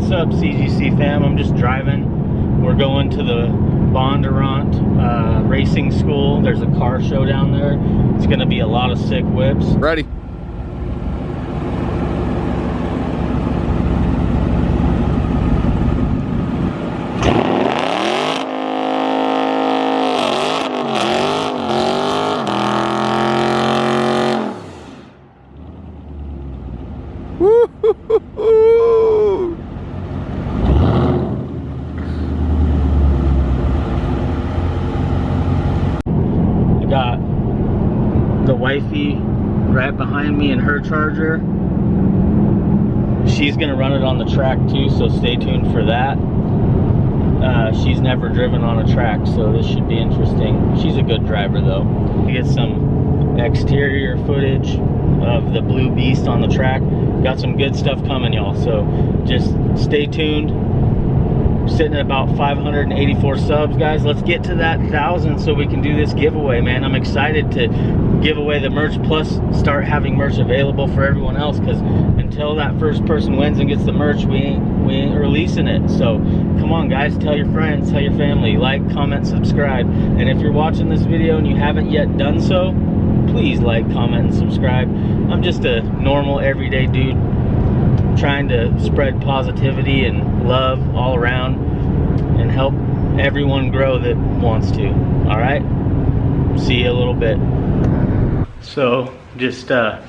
What's up, CGC fam? I'm just driving. We're going to the Bondurant uh, Racing School. There's a car show down there. It's gonna be a lot of sick whips. Ready. Woo-hoo-hoo-hoo. I got the wifey right behind me in her charger. She's gonna run it on the track too, so stay tuned for that. Uh, she's never driven on a track, so this should be interesting. She's a good driver though. We get some exterior footage of the Blue Beast on the track. Got some good stuff coming, y'all. So just stay tuned sitting at about 584 subs guys. Let's get to that thousand so we can do this giveaway man. I'm excited to give away the merch plus start having merch available for everyone else because until that first person wins and gets the merch we ain't we ain't releasing it. So come on guys. Tell your friends tell your family. Like comment subscribe. And if you're watching this video and you haven't yet done so please like comment and subscribe. I'm just a normal everyday dude trying to spread positivity and love all around and help everyone grow that wants to. All right? See you a little bit. So just uh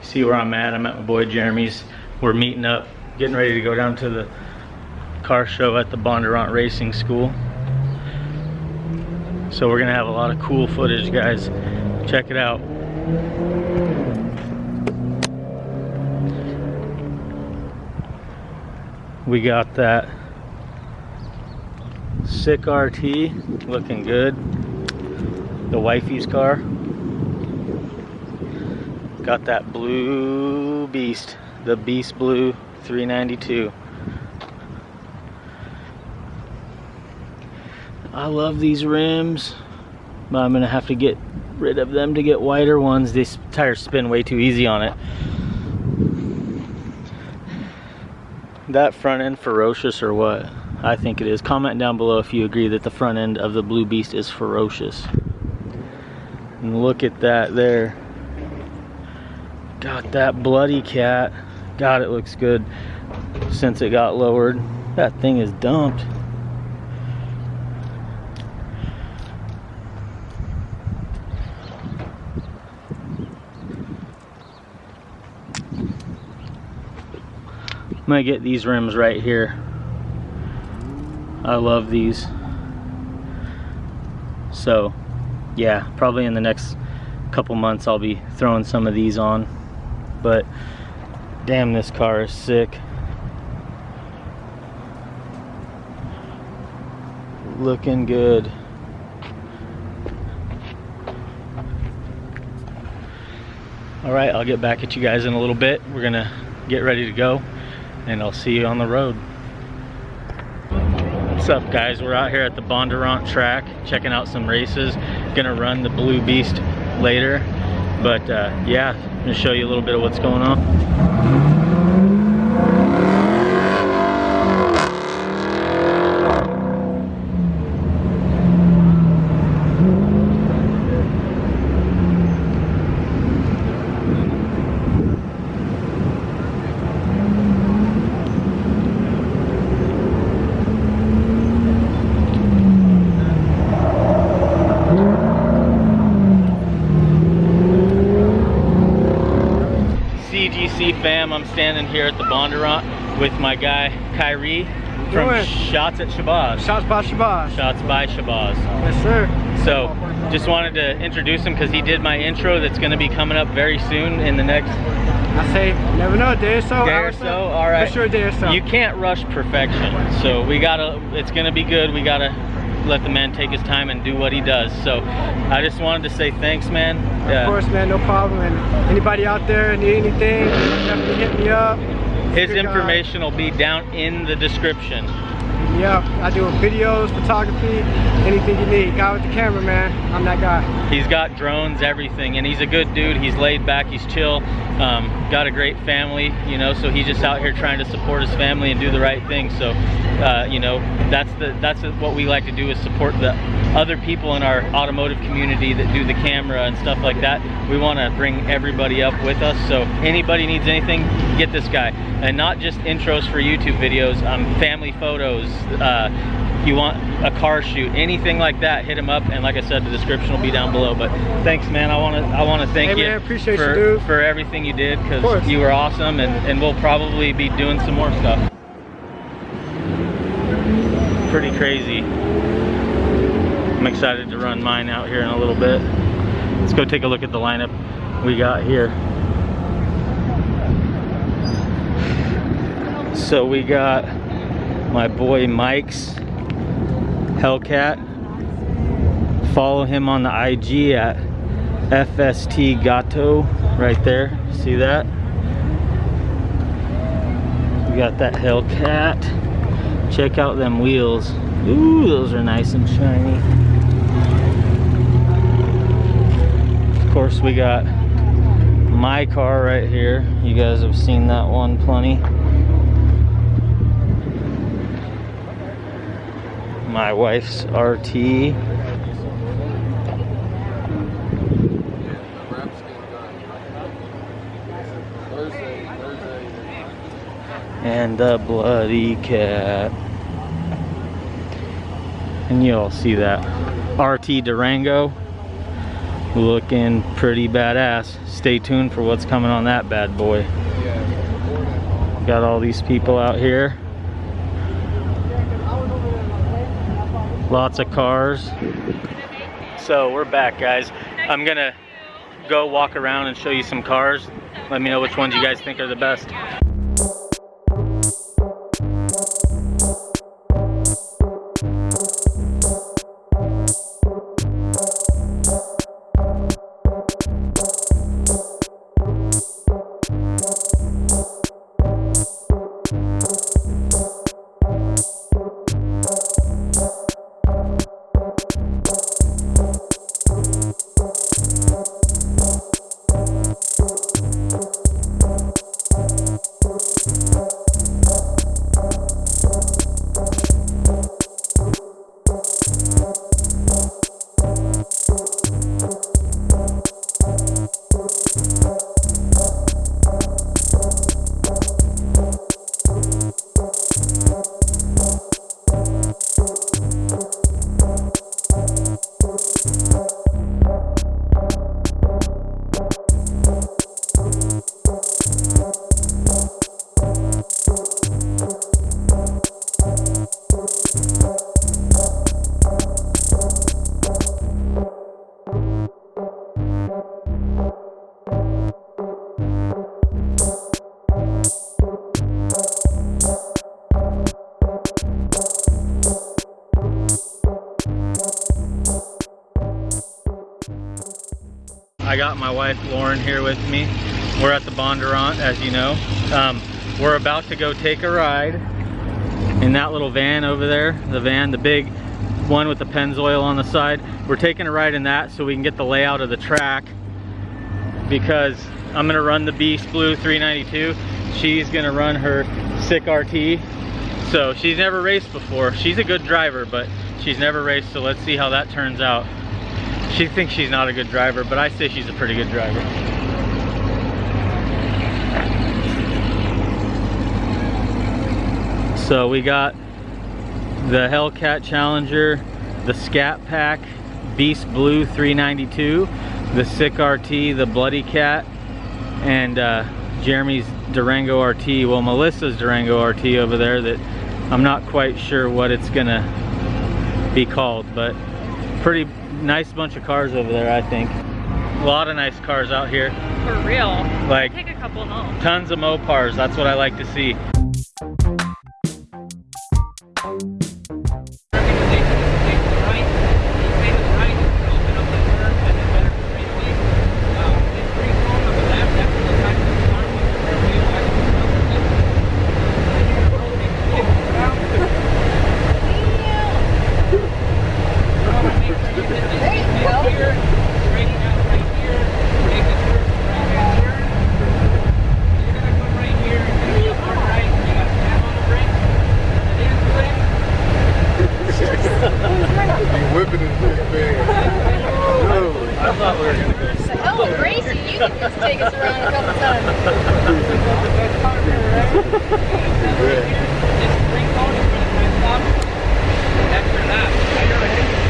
see where i'm at? I'm at my boy jeremy's. We're meeting up getting ready to go down to the car show at the bondurant racing school. So we're gonna have a lot of cool footage guys. Check it out we got that sick RT looking good. The wifey's car. Got that blue beast the beast blue 392 I love these rims but I'm gonna have to get rid of them to get wider ones. These tires spin way too easy on it that front end ferocious or what? I think it is. Comment down below if you agree that the front end of the Blue Beast is ferocious. And look at that there. Got that bloody cat. God, it looks good since it got lowered. That thing is dumped. I'm gonna get these rims right here. I love these. So, yeah, probably in the next couple months I'll be throwing some of these on. But, damn, this car is sick. Looking good. All right, I'll get back at you guys in a little bit. We're gonna get ready to go and I'll see you on the road. What's up guys? We're out here at the Bondurant track checking out some races. Gonna run the Blue Beast later. But uh, yeah, gonna show you a little bit of what's going on. CGC fam, I'm standing here at the Bondurant with my guy Kyrie from doing? Shots at Shabazz. Shots by Shabazz. Shots by Shabazz. Yes, sir. So, just wanted to introduce him because he did my intro that's going to be coming up very soon in the next I say, never know, day or so. day or so. All right. For sure, day or so. You can't rush perfection. So, we got to, it's going to be good. We got to let the man take his time and do what he does. So, I just wanted to say thanks, man. Of course, man, no problem. And anybody out there need anything, definitely hit me up. His information will be down in the description. up. I do videos, photography, anything you need. Guy with the camera, man. I'm that guy. He's got drones, everything, and he's a good dude. He's laid back, he's chill. Um, got a great family, you know, so he's just out here trying to support his family and do the right thing. So, uh, you know, that's the that's what we like to do is support the other people in our automotive community that do the camera and stuff like that. We want to bring everybody up with us. So anybody needs anything, get this guy. And not just intros for YouTube videos, um, family photos, uh, you want a car shoot, anything like that, hit him up. And like I said, the description will be down below. But thanks, man. I want to I want to thank hey, you man, appreciate for, you, dude. for everything you did because you were awesome, and and we'll probably be doing some more stuff. Pretty crazy. I'm excited to run mine out here in a little bit. Let's go take a look at the lineup we got here. So we got my boy Mike's Hellcat. Follow him on the IG at FST Gato right there. See that? We got that Hellcat. Check out them wheels. Ooh, those are nice and shiny. Of course, we got my car right here. You guys have seen that one plenty. My wife's RT. And the bloody cat. And you all see that RT Durango looking pretty badass. Stay tuned for what's coming on that bad boy. Got all these people out here. Lots of cars. So we're back guys. I'm gonna go walk around and show you some cars. Let me know which ones you guys think are the best. Got my wife Lauren here with me. We're at the Bondurant, as you know. Um, we're about to go take a ride in that little van over there. The van, the big one with the Pennzoil on the side. We're taking a ride in that so we can get the layout of the track because I'm gonna run the Beast Blue 392. She's gonna run her sick RT. So she's never raced before. She's a good driver, but she's never raced, so let's see how that turns out. She thinks she's not a good driver, but I say she's a pretty good driver. So we got the Hellcat Challenger, the Scat Pack, Beast Blue 392, the Sick RT, the Bloody Cat, and uh, Jeremy's Durango RT. Well, Melissa's Durango RT over there that I'm not quite sure what it's gonna be called, but pretty nice bunch of cars over there, I think. A lot of nice cars out here. For real. Like Take a couple home. tons of Mopars. That's what I like to see. whipping his thing. I thought we were going to go. Oh, Gracie, you can just take us around a couple times.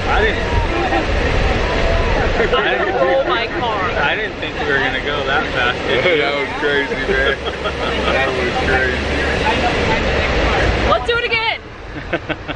I didn't. I didn't roll my car. I didn't think we were going to go that fast. that was crazy, man. that was crazy. Let's do it again.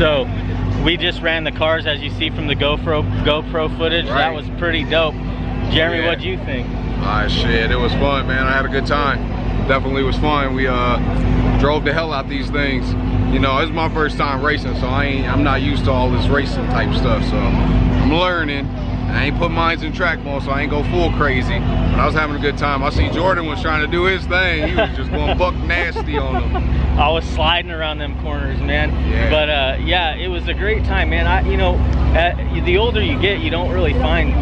So we just ran the cars as you see from the GoPro GoPro footage. That was pretty dope. Jeremy, Yeah. what'd you think? Ah, shit, it was fun, man. I had a good time. Definitely was fun. We uh drove the hell out these things. You know, it's my first time racing, so I ain't, I'm not used to all this racing type stuff. So I'm learning. I ain't put mines in track mode, so I ain't go full crazy. I was having a good time. I see Jordan was trying to do his thing. He was just going buck nasty on them. I was sliding around them corners, man. Yeah. But uh, yeah, it was a great time, man. I, you know, uh, the older you get, you don't really find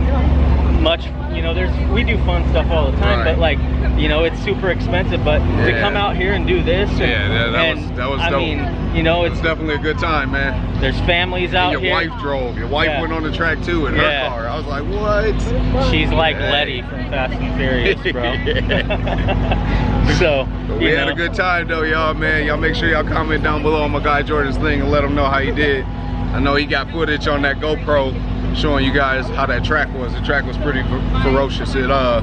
much. You know, there's we do fun stuff all the time, Right. but like, you know, it's super expensive. But to come out here and do this, and, Yeah, that- that and, was- that was I dope. mean, you know, It it's definitely a good time, man. there's families out your here. wife drove. Your wife Yeah. went on the track too in Yeah. her car. I was like, what? She's like Hey. Letty from Fast and Furious, bro. so But we had know, a good time though, y'all, man. Y'all make sure y'all comment down below on my guy Jordan's thing and let him know how he did. I know he got footage on that GoPro showing you guys how that track was. The track was pretty ferocious. It uh,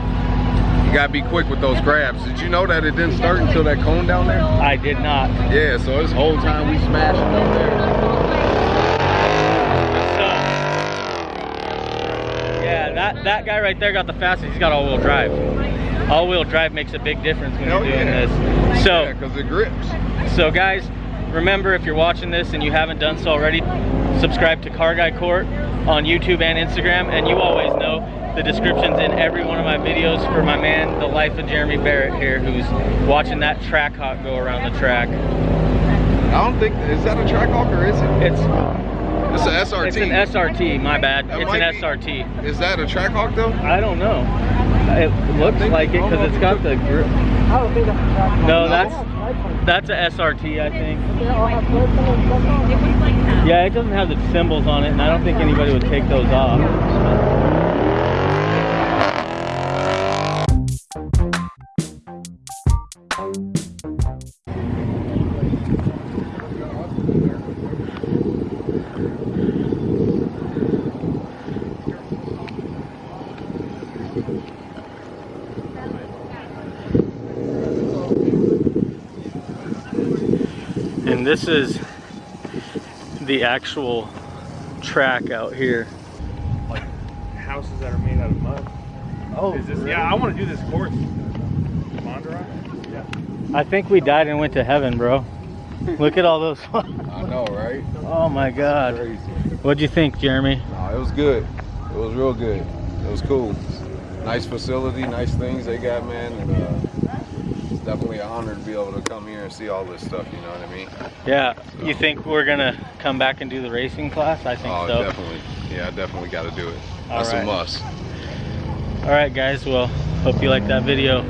you gotta be quick with those grabs. Did you know that it didn't start until that cone down there? I did not. Yeah, so this whole time we smashing up there. Yeah, that that guy right there got the fastest. He's got all-wheel drive. All-wheel drive makes a big difference when Hell you're doing yeah. this. So. Yeah, cause it grips. So guys, remember if you're watching this and you haven't done so already, subscribe to Car Guy Court on YouTube and Instagram. And you always know the description's in every one of my videos for my man, the life of Jeremy Barrett here, who's watching that Trackhawk go around the track. I don't think is that a Trackhawk or is it? It's It's an SRT. it's an SRT, my bad. That it's an be- SRT. Is that a track hawk though? I don't know. It looks think- like it I don't know because it's got the grip. I don't think that's a track. No, No? that's that's a SRT, I think. Yeah, it doesn't have the symbols on it, and I don't think anybody would take those off. And this is the actual track out here. like houses that are made out of mud. Oh, Is this? Yeah, I want to do this course. Bondurant? Yeah. I think we died and went to heaven, bro. Look at all those. I know, right? oh my god. What'd you think, Jeremy? No, it was good. It was real good. It was cool. nice facility, nice things they got, man. And, uh, it's definitely an honor to be able to come here and see all this stuff. You know what I mean? Yeah. You think we're gonna come back and do the racing class? I think Oh, so. definitely. Yeah, I definitely got to do it. All That's right. a must. All right, guys. Well, hope you liked that video.